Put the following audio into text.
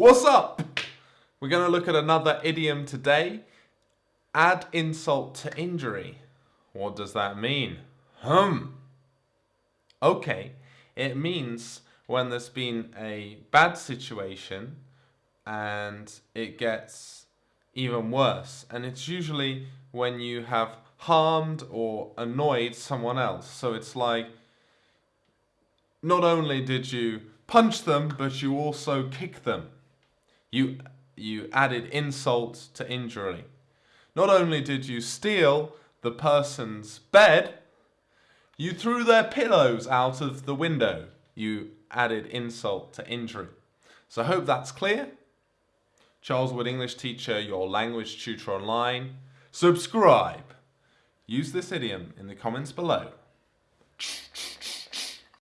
What's up? We're going to look at another idiom today. Add insult to injury. What does that mean? Hum. Okay, it means when there's been a bad situation and it gets even worse. And it's usually when you have harmed or annoyed someone else. So it's like, not only did you punch them, but you also kick them. You, you added insult to injury. Not only did you steal the person's bed, you threw their pillows out of the window. You added insult to injury. So I hope that's clear. Charles Wood English Teacher, your language tutor online. Subscribe. Use this idiom in the comments below.